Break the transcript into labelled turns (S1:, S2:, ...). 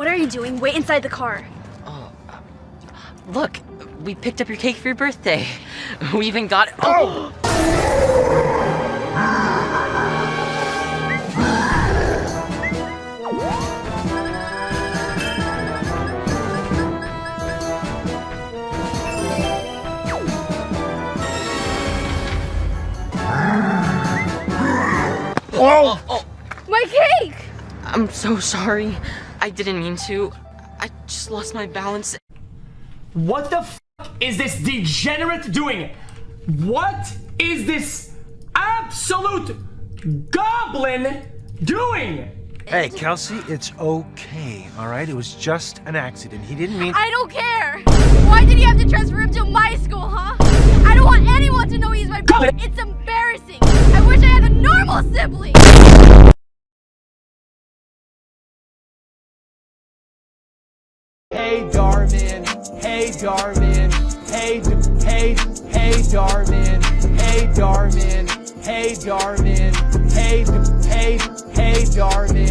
S1: What are you doing? Wait inside the car.
S2: Oh, Look, we picked up your cake for your birthday. We even got it. Oh!
S3: Oh!
S1: My cake!
S2: I'm so sorry. I didn't mean to. I just lost my balance.
S3: What the f is this degenerate doing? What is this absolute goblin doing?
S4: Hey, Kelsey, it's okay, all right? It was just an accident. He didn't mean.
S1: I don't care! Why did he have to transfer him to my school, huh? I don't want anyone to know he's my brother. It's embarrassing. I wish I had a normal sibling.
S5: Hey Dhar Mann, hey Dhar Mann, hey, hey, hey Dhar Mann, hey Dhar Mann, hey Dhar Mann, hey, hey, hey Dhar Mann.